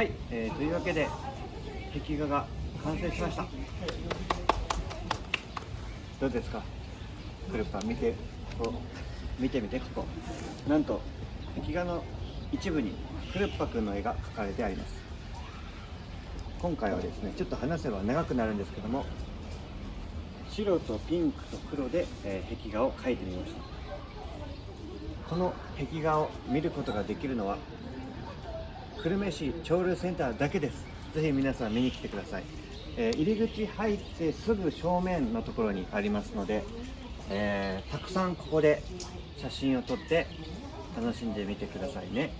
はい、えーというわけで壁画が完成しました。どうですか？クルッパ見てこ見てみてここ。なんと壁画の一部にクルッパくんの絵が描かれてあります。今回はですねちょっと話せば長くなるんですけども白とピンクと黒で、えー壁画を描いてみました。この壁画を見ることができるのは久留米市潮流センターだけです。ぜひ皆さん見に来てください、えー入り口入ってすぐ正面のところにありますので、えーたくさんここで写真を撮って楽しんでみてくださいね。